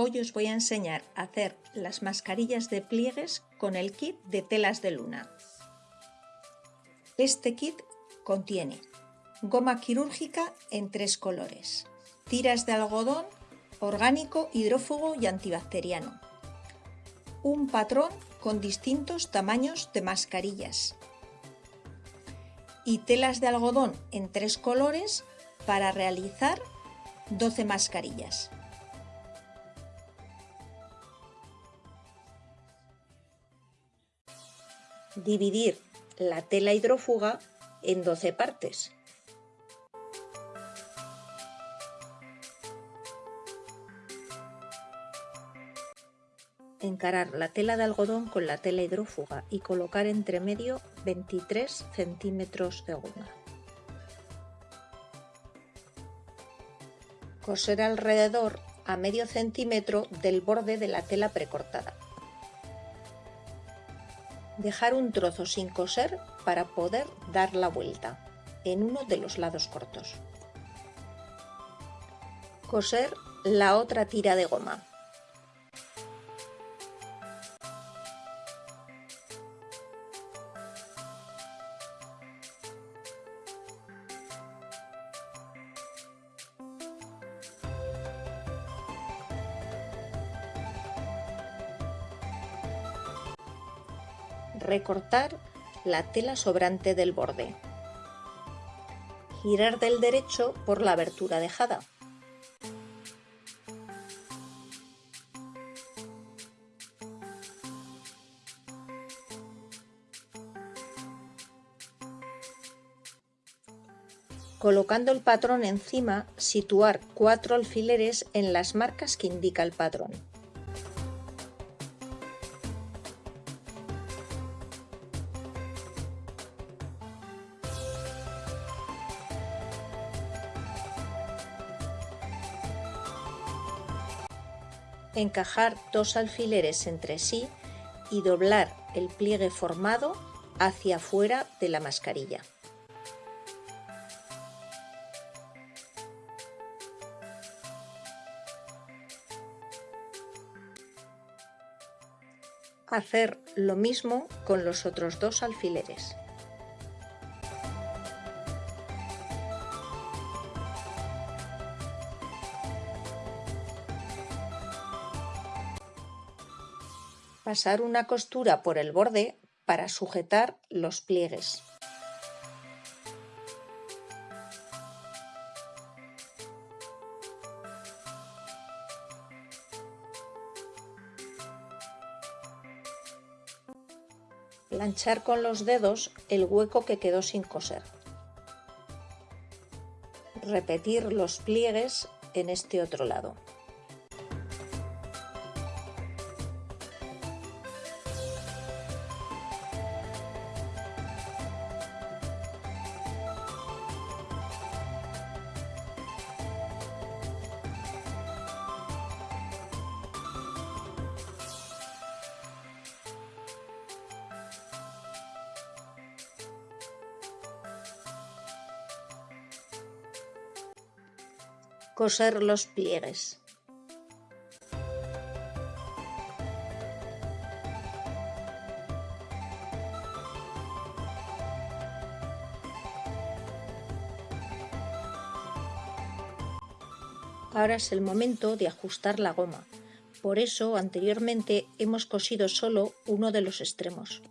Hoy os voy a enseñar a hacer las mascarillas de pliegues con el kit de telas de luna. Este kit contiene goma quirúrgica en tres colores, tiras de algodón, orgánico, hidrófugo y antibacteriano, un patrón con distintos tamaños de mascarillas y telas de algodón en tres colores para realizar 12 mascarillas. Dividir la tela hidrófuga en 12 partes. Encarar la tela de algodón con la tela hidrófuga y colocar entre medio 23 centímetros de goma. Coser alrededor a medio centímetro del borde de la tela precortada dejar un trozo sin coser para poder dar la vuelta en uno de los lados cortos. Coser la otra tira de goma. Recortar la tela sobrante del borde. Girar del derecho por la abertura dejada. Colocando el patrón encima, situar cuatro alfileres en las marcas que indica el patrón. Encajar dos alfileres entre sí y doblar el pliegue formado hacia afuera de la mascarilla. Hacer lo mismo con los otros dos alfileres. Pasar una costura por el borde para sujetar los pliegues. Planchar con los dedos el hueco que quedó sin coser. Repetir los pliegues en este otro lado. Coser los pliegues. Ahora es el momento de ajustar la goma. Por eso anteriormente hemos cosido solo uno de los extremos.